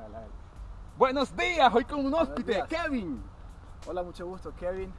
Hágale, hágale. Buenos días, hoy con un hóspede. Kevin. Hola, mucho gusto, Kevin.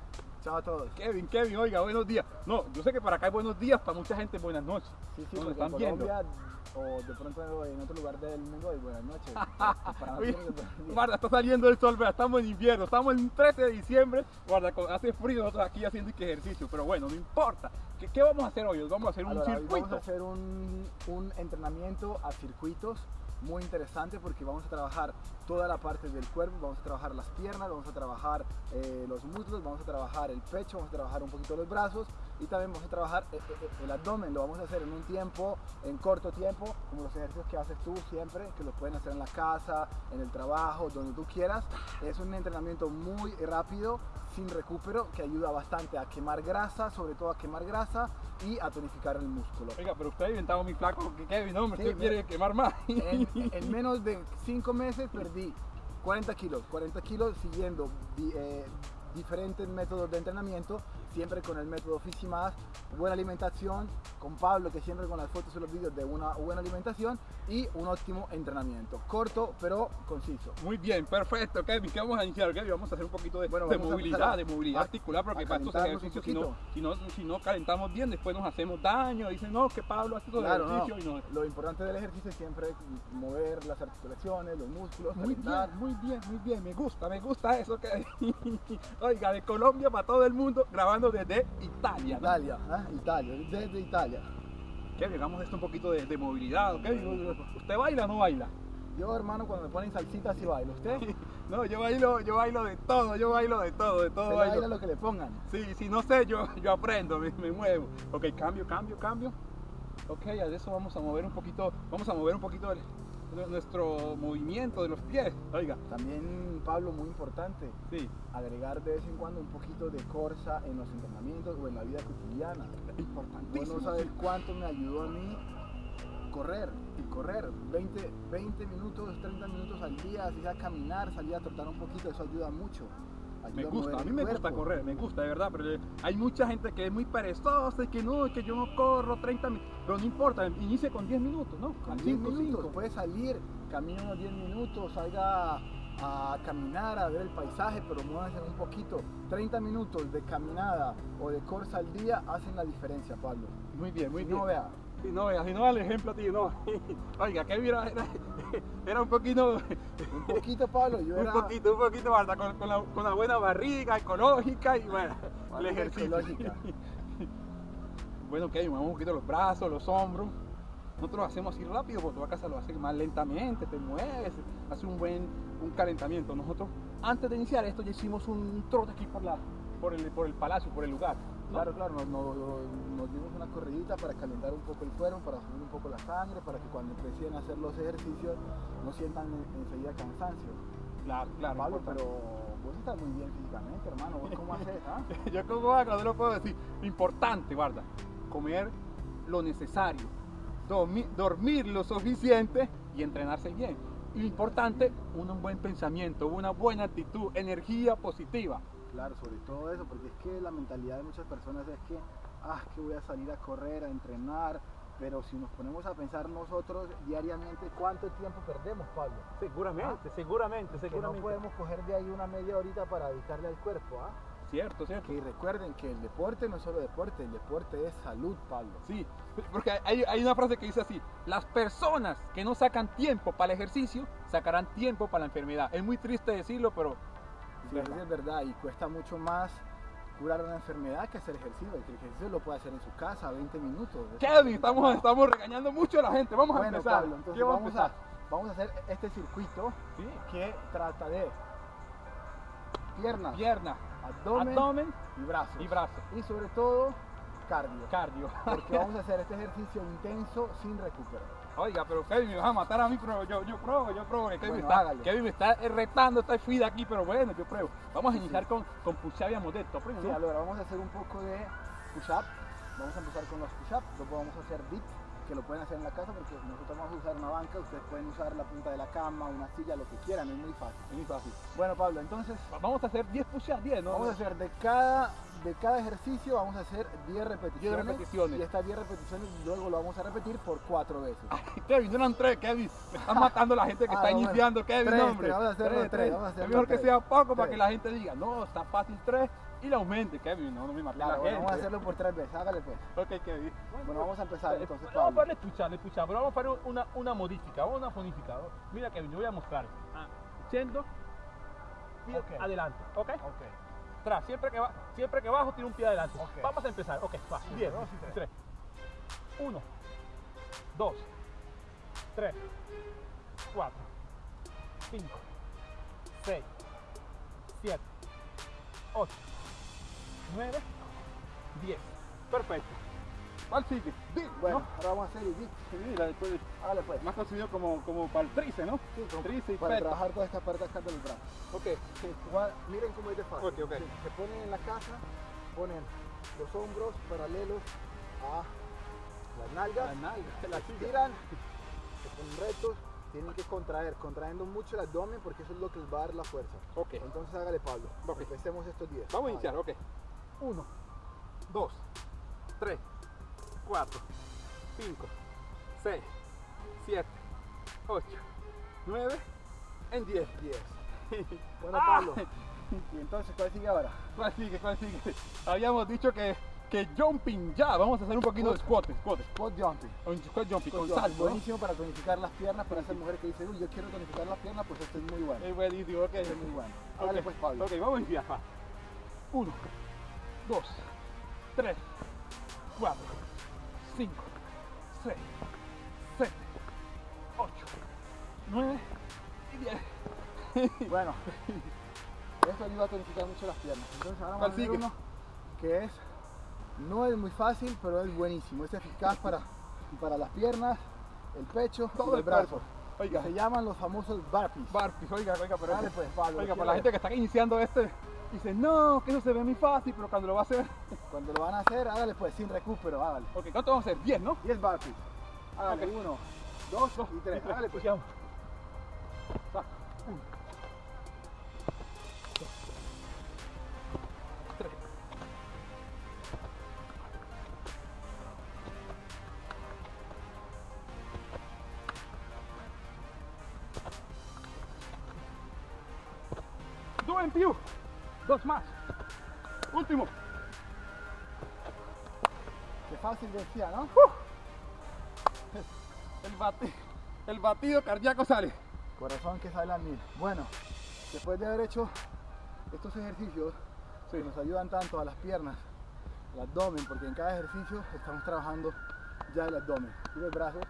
Chao a todos. Kevin, Kevin, oiga, buenos días. No, yo sé que para acá hay buenos días, para mucha gente buenas noches. Sí, sí, porque en están viendo. Colombia o de pronto en otro lugar del mundo hay buenas noches. Para Oye, nosotros es buenos días. Guarda, está saliendo el sol, vea, estamos en invierno, estamos en 13 de diciembre, guarda, hace frío nosotros aquí haciendo que ejercicio, pero bueno, no importa. ¿Qué, qué vamos a hacer hoy? Vamos a hacer un Ahora, circuito. Vamos a hacer un, un entrenamiento a circuitos muy interesante porque vamos a trabajar toda la parte del cuerpo, vamos a trabajar las piernas, vamos a trabajar eh, los muslos, vamos a trabajar el pecho, vamos a trabajar un poquito los brazos y también vamos a trabajar eh, eh, el abdomen. Lo vamos a hacer en un tiempo, en corto tiempo, como los ejercicios que haces tú siempre, que los pueden hacer en la casa, en el trabajo, donde tú quieras. Es un entrenamiento muy rápido, sin recupero, que ayuda bastante a quemar grasa, sobre todo a quemar grasa y a tonificar el músculo. Oiga, pero usted ha inventado mi flaco, que Kevin, no, me Sí, usted quiere quemar más. En, en menos de 5 meses perdí 40 kilos, 40 kilos siguiendo di- eh, diferentes métodos de entrenamiento, siempre con el método Fisimas, buena alimentación, con Pablo que siempre con las fotos y los vídeos de una buena alimentación y un óptimo entrenamiento, corto pero conciso. Muy bien, perfecto, Kevin. ¿Qué vamos a iniciar, Kevin? Vamos a hacer un poquito de, Bueno, movilidad, a- de movilidad a- articular, porque para estos ejercicios, si no, si, no, si no calentamos bien, después nos hacemos daño. Dicen, no, que Pablo hace todo Claro, el no. ejercicio y no. Lo importante del ejercicio es siempre mover las articulaciones, los músculos, Muy calentar. bien, muy bien, muy bien. Me gusta, me gusta eso. Que... Oiga, de Colombia para todo el mundo, grabando desde Italia. Italia, ¿ah? Italia, desde Italia. Kevin, hagamos esto un poquito de, de movilidad. ¿Usted baila o no baila? Yo hermano cuando me ponen salsita sí bailo, ¿usted? No, yo bailo, yo bailo de todo, yo bailo de todo, de todo bailo. baila lo que le pongan. Sí, si no sé, yo, yo aprendo, me, me muevo. Ok, cambio, cambio, cambio. Ok, a eso vamos a mover un poquito, vamos a mover un poquito el- nuestro movimiento de los pies. Oiga, También, Pablo, muy importante, sí, agregar de vez en cuando un poquito de corsa en los entrenamientos o en la vida cotidiana. Vos importantísimo. no sabes cuánto me ayudó a mí correr y correr 20, 20 minutos, 30 minutos al día, así sea caminar, salir a trotar un poquito, eso ayuda mucho. Me gusta, a mí me gusta correr, me gusta, de verdad, pero hay mucha gente que es muy perezosa y que no, que yo no corro 30 minutos, pero no importa, inicie con 10 minutos, ¿no? Con 10 cinco, minutos, cinco. puede salir, camina unos 10 minutos, salga a caminar, a ver el paisaje, pero muévase un poquito. 30 minutos de caminada o de corsa al día hacen la diferencia, Pablo. Muy bien, muy Si bien. no, vea, Si no, si no, el ejemplo a ti, no. Oiga, que era, era, era un poquito, un poquito, Pablo, yo un era poquito, un poquito, Marta, con, con la, con la buena barriga ecológica y bueno, el ejercicio. ecológica. bueno, ok, movemos un poquito los brazos, los hombros. Nosotros lo hacemos así rápido, porque tu casa lo hace más lentamente, te mueves, hace un buen un calentamiento. Nosotros, antes de iniciar esto, ya hicimos un trote aquí por, la, por, el, por el palacio, por el lugar. ¿No? Claro, claro, nos, nos- nos dimos una corridita para calentar un poco el cuerpo, para subir un poco la sangre, para que cuando empiecen a hacer los ejercicios no sientan en- enseguida cansancio. Claro, claro. Pablo, importante. pero vos estás muy bien físicamente, hermano. ¿Vos cómo haces? ah? Yo como hago, no lo puedo decir. Importante, guarda, comer lo necesario, dormir, dormir lo suficiente y entrenarse bien. Importante, un buen pensamiento, una buena actitud, energía positiva. Claro, sobre todo eso, porque es que la mentalidad de muchas personas es que, ah, que voy a salir a correr, a entrenar, pero si nos ponemos a pensar nosotros diariamente, ¿cuánto tiempo perdemos, Pablo? Seguramente, seguramente, Que no podemos coger de ahí una media horita para dedicarle al cuerpo, ¿ah? Cierto, cierto. Que recuerden que el deporte no es solo deporte, el deporte es salud, Pablo. Sí, porque hay, hay una frase que dice así, las personas que no sacan tiempo para el ejercicio, sacarán tiempo para la enfermedad. Es muy triste decirlo, pero Sí, es verdad y cuesta mucho más curar una enfermedad que hacer ejercicio. El ejercicio lo puede hacer en su casa, 20 minutos. Kevin, estamos, estamos regañando mucho a la gente. Vamos a empezar. Pablo, entonces ¿Qué vamos, vamos a empezar? vamos a hacer este circuito Sí. que trata de piernas, Pierna, abdomen, abdomen y brazos. y brazo. Y sobre todo cardio. Cardio. Porque vamos a hacer este ejercicio intenso sin recupero. Oiga, pero Kevin me vas a matar a mí, pero yo, yo pruebo, yo pruebo. Kevin, Bueno, está. Kevin me está retando, está fida aquí, pero bueno, yo pruebo. Vamos a iniciar con, con push-up y amodetto. Sí, ahora vamos a hacer un poco de push-up. Vamos a empezar con los push-up. Luego vamos a hacer dips, que lo pueden hacer en la casa porque nosotros vamos a usar una banca. Ustedes pueden usar la punta de la cama, una silla, lo que quieran. Es muy fácil. Es muy fácil. Bueno, Pablo, entonces Vamos a hacer 10 push-ups, 10, ¿no? vamos a hacer de cada de cada ejercicio vamos a hacer 10 repeticiones. repeticiones. Y estas 10 repeticiones luego lo vamos a repetir por 4 veces. Kevin, no eran tres, Kevin. Me están matando la gente que Ah, está bueno. iniciando, Kevin, Tres, hombre. tres, vamos a hacerlo Tres, tres, tres. vamos a hacerlo es mejor que tres. sea poco para Tres. que la gente diga, no, está fácil tres y le aumente, Kevin. No, no me mates Claro, la bueno, gente. vamos a hacerlo por 3 veces. Hágale pues. Ok, Kevin. Bueno, vamos a empezar entonces, Vamos a farle escuchar, escuchar, pero vamos a hacer una, una modifica, una fonifica. Mira Kevin, yo voy a mostrar. Ah, Yendo, pie Ok. adelante, ¿ok? Ok. Atrás, siempre que, va, siempre que bajo tiene un pie adelante. Ok. Vamos a empezar, ok, va, Sí, 10, dos y tres. 3, 1, 2, 3, 4, 5, 6, 7, 8, 9, 10. Perfecto. ¿Cuál sigue? Di, Bueno, ¿no? ahora vamos a hacer el. Sí, la después, Hágale pues. más conocido como, como para el tríceps, ¿no? Sí, como Tríceps y para trabajar toda esta parte acá del brazo. Ok. Igual, miren cómo es de fácil. Ok, ok. Se, se ponen en la casa, ponen los hombros paralelos a las nalgas, La nalga, se la las tiran, se ponen rectos, tienen que contraer, contrayendo mucho el abdomen porque eso es lo que les va a dar la fuerza. Ok. Entonces hágale Pablo. Empecemos estos 10. Vamos a iniciar, ok. 1, 2, 3, 4, 5, 6, 7, 8, 9, en 10. 10. Bueno, Ah. Pablo. Y entonces, ¿cuál sigue ahora? ¿Cuál sigue? ¿Cuál sigue? Habíamos dicho que, que jumping ya. Vamos a hacer un poquito de squat, squat. Squat jumping. Un squat jumping con salto. Buenísimo para tonificar las piernas, para esas mujeres que dicen, uy, yo quiero tonificar las piernas, pues esto es muy bueno. Es buenísimo, ok. Esto es muy bueno. Ok, pues, Pablo. Ok, vamos a iniciar. va. 1, 2, 3, 4, 5, 6, 7, 8, 9 y 10. Bueno, esto ayuda a tonificar mucho las piernas. Entonces ahora ¿Cuál vamos a hacer uno que es, no es muy fácil, pero es buenísimo. Es eficaz para, para las piernas, el pecho Todo y el el brazo. cuerpo. Oiga, Se llaman los famosos burpees. Barpees, oiga, oiga, pero Dale, pues, Pablo, oiga, para la gente que está iniciando este, dice, no, que eso se ve muy fácil, pero cuando lo va a hacer, Cuando lo van a hacer, hágale pues sin recupero, hágale. ok, ¿cuánto vamos a hacer? 10, ¿no? 10 burpees. Hágale, Ok. uno, dos y tres. Hágale pues. Escuchamos. Va, 1, 2, 3, Do en più. Dos más. Último. Qué fácil decía, ¿no? El, bati- el batido cardíaco sale. Corazón que sale al mil. Bueno, después de haber hecho estos ejercicios Sí. que nos ayudan tanto a las piernas, el abdomen, porque en cada ejercicio estamos trabajando ya el abdomen y los brazos.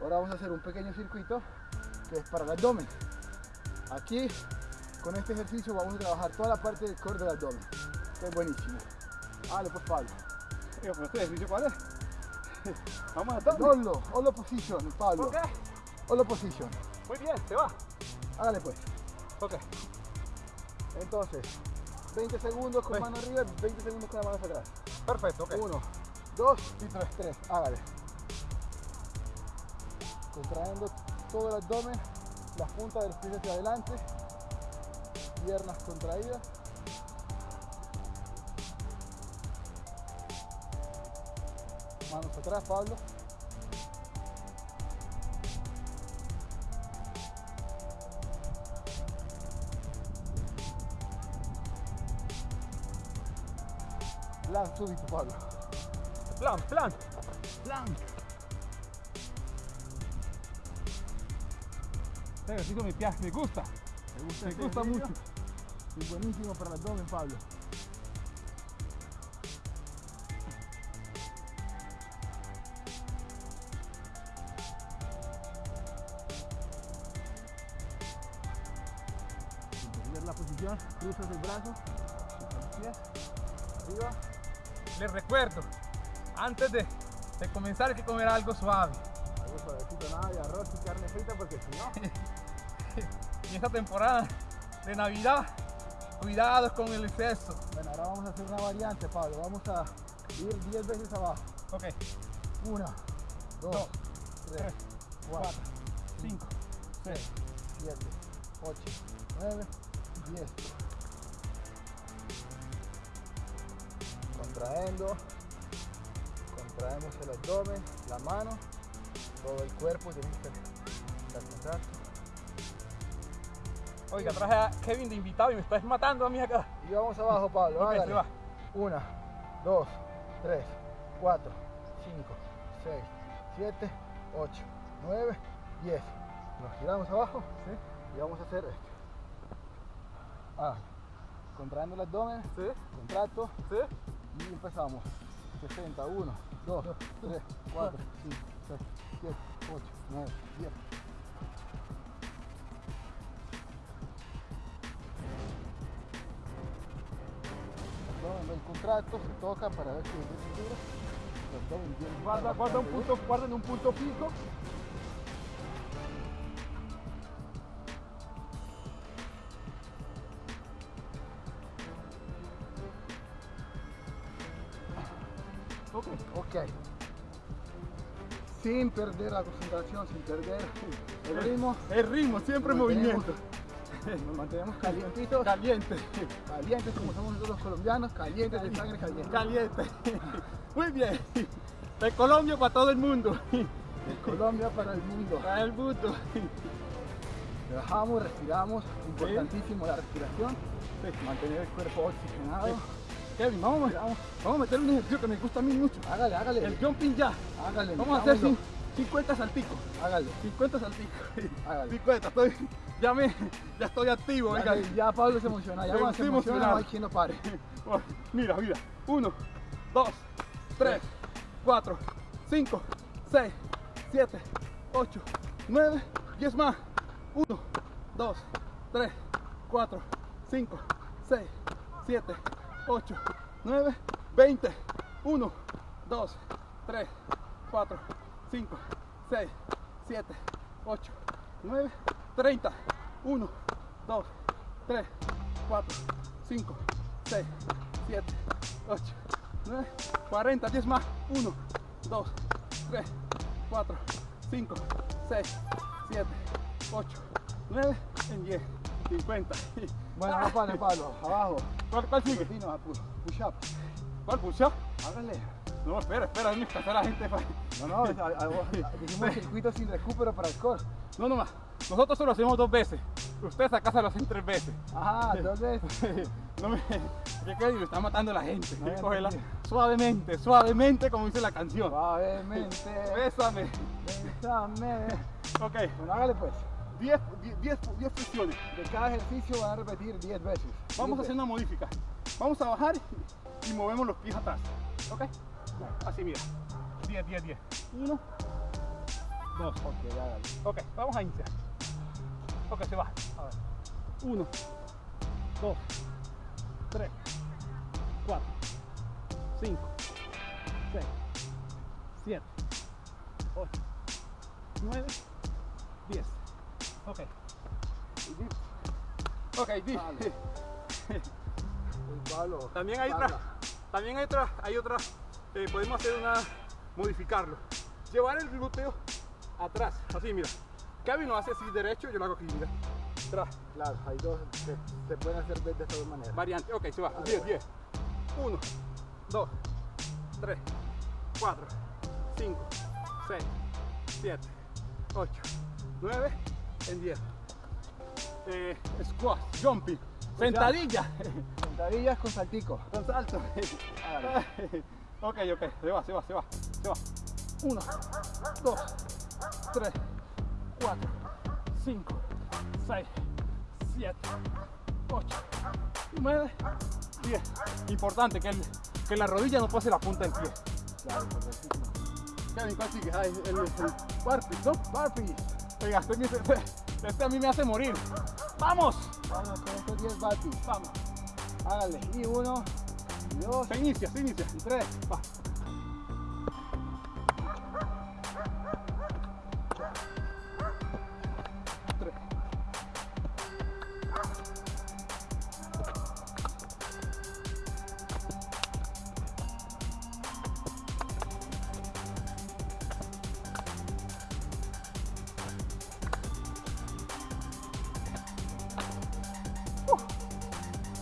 Ahora vamos a hacer un pequeño circuito que es para el abdomen. Aquí, con este ejercicio, vamos a trabajar toda la parte del core del abdomen. Que es buenísimo. Dale, pues Pablo. Este ejercicio, ¿cuál es? Vamos a darle. Olo, olo position, Pablo. Ok, Olo position. muy bien, se va. Hágale pues. Ok, Entonces, 20 segundos con mano arriba, 20 segundos con la mano hacia atrás. Perfecto, ok. Uno, dos y tres. Tres. Hágale. Contrayendo todo el abdomen, las puntas de los pies hacia adelante, piernas contraídas. Manos atrás, Pablo. Plan súbito, Pablo. plan, plan. Plan. Este ejercicio me, pia- me gusta. ¿Te gusta, Me este gusta mucho. Es buenísimo para el abdomen, Pablo. Sin perder la posición, cruzas el brazo, los pies, arriba. Les recuerdo, antes de, de comenzar hay que comer algo suave. Algo suavecito, nada de arroz y carne frita porque si no, Y esta temporada de Navidad, cuidado con el exceso. bueno, ahora vamos a hacer una variante, Pablo. Vamos a ir 10 veces abajo. Ok, Una, dos, Dos, tres, tres, cuatro, 5, 6, 7, 8, 9, 10. contraendo, contraemos el abdomen, la mano, todo el cuerpo tiene que estar. Oiga, traje a Kevin de invitado y me estás matando a mí acá. Y vamos abajo, Pablo. Ok, hágale. se va. Una, dos, tres, cuatro, cinco, seis, siete, ocho, nueve, diez. Nos giramos abajo y vamos a hacer esto. Ah, contraendo el abdomen, Sí, contracto sí. y empezamos. 60, 1, 2, 3, 4, 5, 6, 7, 8, 9, 10. Abdomen bien contracto, se toca para ver si es Guarda, guarda un punto, guarda en un punto fijo. Ok. Sin perder la concentración, sin perder el ritmo, El ritmo, siempre movimiento. nos mantenemos calientitos, calientes, calientes como somos nosotros los colombianos, calientes de sangre, caliente. Caliente. Muy bien. De Colombia para todo el mundo. De Colombia para el mundo. Para el mundo. Relajamos, respiramos, importantísimo la respiración, mantener el cuerpo oxigenado. Kevin, vamos, vamos, a meter un ejercicio que me gusta a mí mucho. Hágale, hágale. El jumping ya. Hágale. Vamos a hacer así. 50 al hágalo. 50 al hágalo. 50, estoy, ya, me, ya estoy activo, venga. Ya, ya Pablo se emociona, ya cuando se emociona no hay quien lo pare. Mira, mira, 1, 2, 3, 4, 5, 6, 7, 8, 9, 10 más. 1, 2, 3, 4, 5, 6, 7, 8, 9, 20. 1, 2, 3, 4, 5, 6, 7, 8, 9, 30. 1, 2, 3, 4, 5, 6, 7, 8, 9, 40, 10 más. 1, 2, 3, 4, 5, 6, 7, 8, 9, en 10, 50. Bueno, no pare Pablo, abajo. ¿Cuál, cuál sigue? Push up. ¿Cuál push-up? Hágale. No, espera, espera, déjame descansar a la gente. pa- No, no, a- a- dijimos circuito sin recupero para el core. No, no más. Nosotros solo hacemos dos veces. Ustedes acá se lo hacen tres veces. Ajá, entonces. No me. ¿Qué que me está matando la gente? No, Cógela suavemente, suavemente, como dice la canción. Suavemente. Bésame. Bésame. Ok, Bueno, hágale pues. 10 10 10 flexiones. De cada ejercicio van a repetir 10 veces. Vamos a Diez hacer una modifica. Vamos a bajar y movemos los pies atrás. ¿Ok? Así, mira. 10, 10, 10. 1, 2. veces. Ok, hágale. Ok, vamos a iniciar. Ok, se va. A ver. 1, 2, 3, 4, 5, 6, 7, 8, 9, 10. Ok. Ok, di. También hay otra, también hay otra, hay otra, eh, podemos hacer una, modificarlo. Llevar el glúteo atrás, así mira. Kevin lo hace así derecho, yo lo hago aquí, mira. Atrás, Claro, hay dos que se pueden hacer de estas dos maneras. variante, ok, se va, 10, 10. 1, 2, 3, 4, 5, 6, 7, 8, 9, en 10. Eh, squat, jumping, sentadilla. Sentadillas con saltico. Con salto. Ok, ok, se va, se va, se va, se va. 1, 2, 3, 4, 5, 6, 7, 8, 9, 10. Importante que, el, que la rodilla no pase la punta del pie. Claro. Kevin, ¿cuál sigue? Ay, el, el, ¿no? Burpees. Oiga, este, este, a mí me hace morir. ¡Vamos! Vamos con estos 10 burpees. Vamos. Hágale. Y uno, y dos, Se inicia, se inicia. y tres. Va.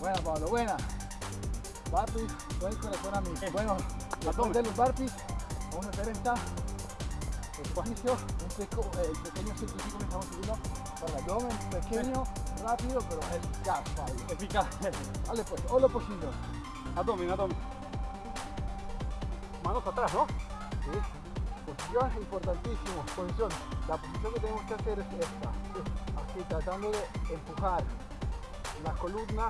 Buena, Pablo, buena. Burpees Buen corazón a mí. Eh, Bueno, después de los burpees, vamos a hacer esta ejercicio, un peco- eh, el pequeño circuito que estamos haciendo para el abdomen, pequeño, rápido, pero eficaz, Pablo. Eficaz. Dale pues, o lo posible. Abdomen, abdomen. Manos atrás, ¿no? ¿sí? Posición importantísimo, posición. La posición que tenemos que hacer es esta, así tratando de empujar la columna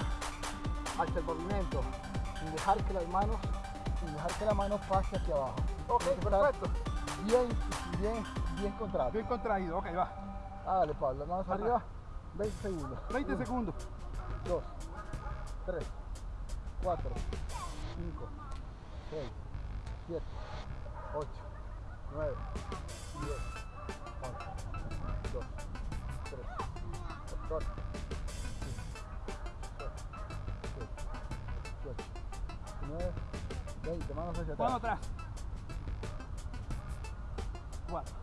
hacia el pavimento, sin dejar que las manos, sin dejar que la mano pase hacia abajo. Ok, perfecto. Bien, bien, bien contrato. Bien contraído, ok, va. Dale Pablo, manos Ajá. arriba, 20 segundos. 20 Uno, segundos. 2, 3, 4, 5, 6, 7, 8, 9, 10, 11, 12, 13, 14, 20, manos hacia atrás. atrás. Cuatro.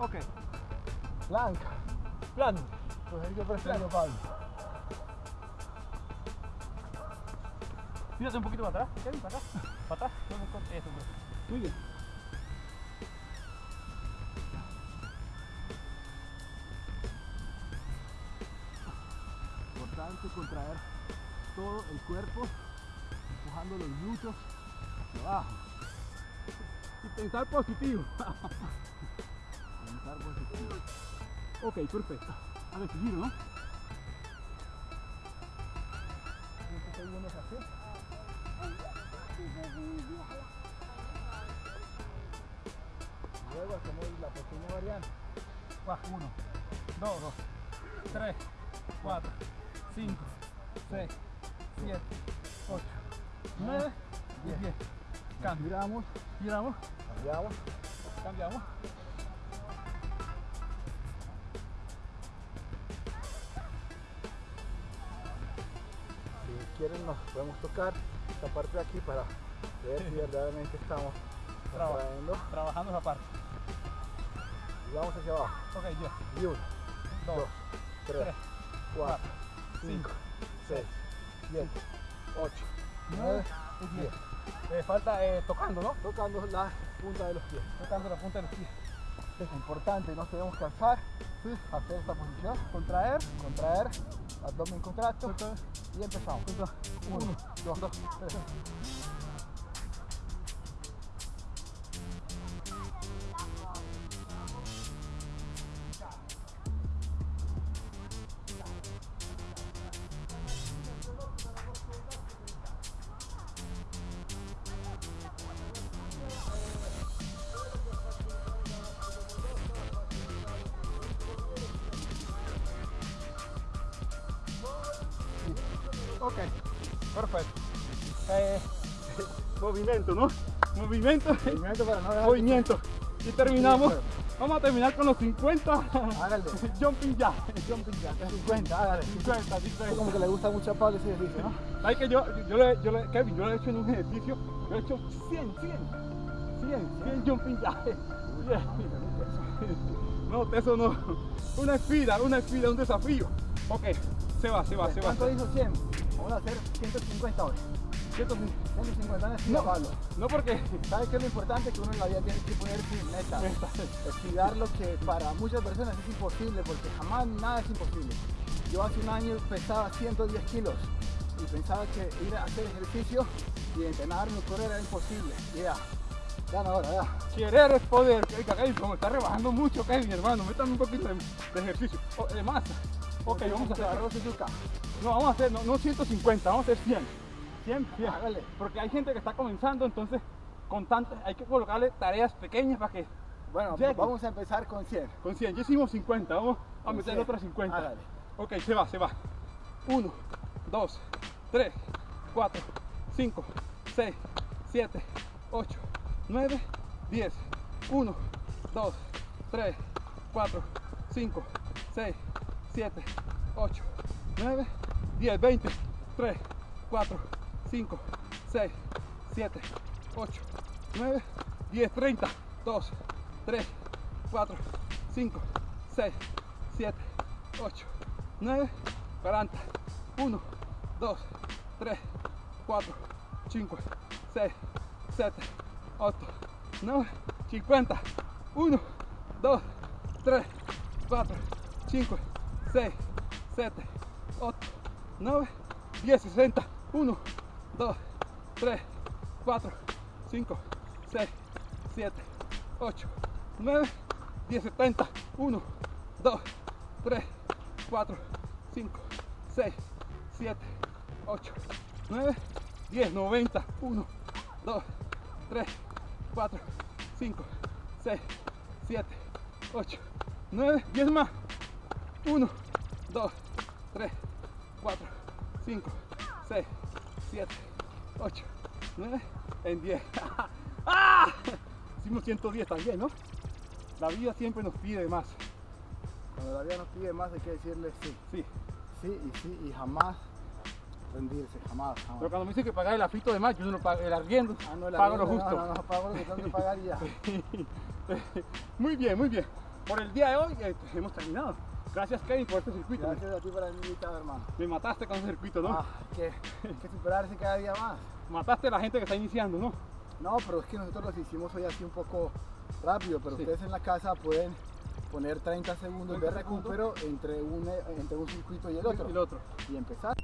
Ok. Plank, Plan. ejercicio preferido Pablo. Tírate un poquito para atrás, Kevin, para acá. Para atrás. Eso, pues. Muy bien. Contraer todo el cuerpo, empujando los glúteos abajo. Y pensar positivo. Pensar positivo. ok, perfecto. A ver, ¿no? 15 segundos así. Luego hacemos la pequeña variante. Va, uno, dos, tres, 5, 6, 7, 8, 9 y 10. Cambiamos, giramos, cambiamos, cambiamos. Si quieren nos podemos tocar esta parte de aquí para ver si verdaderamente estamos trabajando esa parte. Y vamos hacia abajo. Ok, yo. Y uno, dos, dos tres, tres, cuatro. cuatro. 5, 6, 7, 8, 9 y 10. Falta eh, tocando, ¿no? Tocando la punta de los pies. Tocando la punta de los pies. Es importante, no debemos cansar. Sí. Hacer esta posición. Contraer, contraer, abdomen contracto. Y empezamos. 1, 2, 3. Ok, perfecto. Eh, movimiento, ¿no? Movimiento, Movimiento para no movimiento. Y terminamos. Vamos a terminar con los 50 Hágale. jumping jack. Jumping jack, 50, hágale. 50, Es 50. como que le gusta mucho a Pablo ese ejercicio, ¿no? ¿Sabes que yo, yo, le, yo le, Kevin, yo lo he hecho en un ejercicio, yo he hecho 100, 100, 100, 100 jumping. 100. No, eso no. Una espida, una espida, un desafío. Ok, se va, se va, se va. ¿Cuánto hizo 100? Vamos a hacer 150 hoy. 150 en No, Pablo. no porque ¿Sabes qué es lo importante? Que uno en la vida tiene que ponerse metas. Estudiar lo que para muchas personas es imposible, porque jamás nada es imposible. Yo hace un año pesaba 110 kilos y pensaba que ir a hacer ejercicio y entrenarme o correr era imposible. Ya, ya no, ahora, ya. querer es poder. Oiga, como está rebajando mucho, Kevin, hermano, métame un poquito de, de ejercicio, o, de masa. Ok, vamos a hacer. No, vamos a hacer, no, no 150, vamos a hacer 100. 100, 100. Hágale. Porque hay gente que está comenzando, entonces con tantas, hay que colocarle tareas pequeñas para que Bueno, vamos a empezar con 100. con 100, ya hicimos 50, vamos a meter 100. otras 50. Hágale. Ok, se va, se va. 1, 2, 3, 4, 5, 6, 7, 8, 9, 10. 1, 2, 3, 4, 5, 6, 7, 8, 9, 10, 20, 3, 4, 5, 6, 7, 8, 9, 10, 30, 2, 3, 4, 5, 6, 7, 8, 9, 40, 1, 2, 3, 4, 5, 6, 7, 8, 9, 50, 1, 2, 3, 4, 5, 6, 7, 8, 9, 10, 60, 1, 2, 3, 4, 5, 6, 7, 8, 9, 10, 70, 1, 2, 3, 4, 5, 6, 7, 8, 9, 10, 90, 1, 2, 3, 4, 5, 6, 7, 8, 9, 10 más. 1, 2, 3, 4, 5, 6, 7, 8, 9, en 10. ¡Ah! Hicimos 110 también, ¿no? La vida siempre nos pide más. Cuando la vida nos pide más hay que decirle sí, Sí. sí y sí y jamás rendirse, jamás, jamás. Pero cuando me dicen que pagar el afito de más, yo no pago el arriendo, Ah, no, el pago lo justo. No, no, no, pago lo que tengo que pagar y ya. muy bien, muy bien. Por el día de hoy eh, hemos terminado. Gracias Kevin por este circuito. Gracias a ti por haberme invitado, hermano. Me mataste con ese circuito, ¿no? Ah, hay que, que superarse cada día más. Mataste a la gente que está iniciando, ¿no? No, pero es que nosotros los hicimos hoy así un poco rápido, pero Sí. ustedes en la casa pueden poner 30 segundos de 30 segundos. recupero entre un, entre un circuito y el otro El otro. y empezar.